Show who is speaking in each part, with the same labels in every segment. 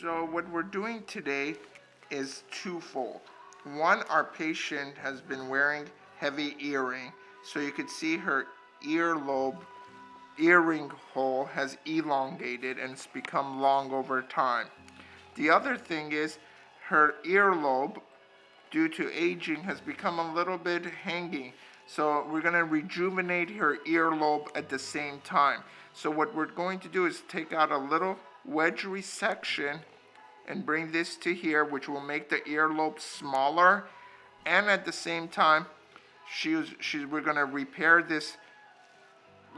Speaker 1: So what we're doing today is twofold. One, our patient has been wearing heavy earring, so you could see her earlobe earring hole has elongated and it's become long over time. The other thing is her earlobe, due to aging, has become a little bit hanging. So we're going to rejuvenate her earlobe at the same time. So what we're going to do is take out a little wedge resection and bring this to here, which will make the earlobe smaller. And at the same time, she's, she's, we're going to repair this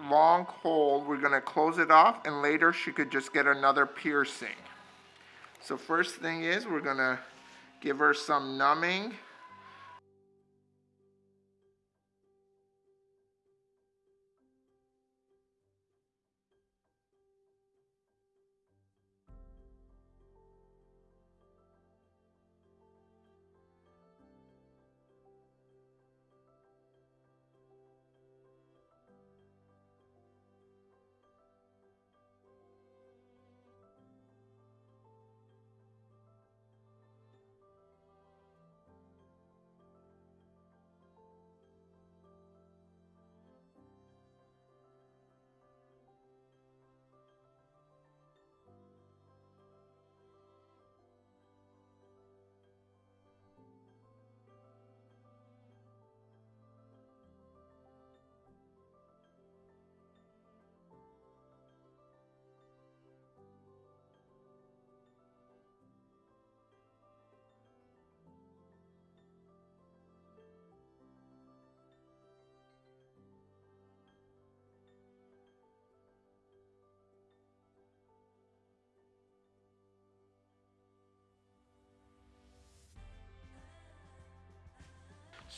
Speaker 1: long hole. We're going to close it off, and later she could just get another piercing. So first thing is we're going to give her some numbing.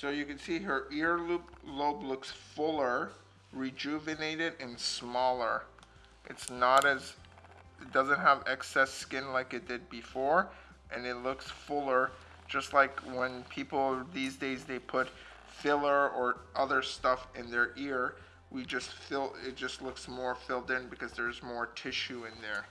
Speaker 1: So you can see her ear lobe looks fuller, rejuvenated, and smaller. It's not as, it doesn't have excess skin like it did before, and it looks fuller, just like when people these days they put filler or other stuff in their ear, we just fill, it just looks more filled in because there's more tissue in there.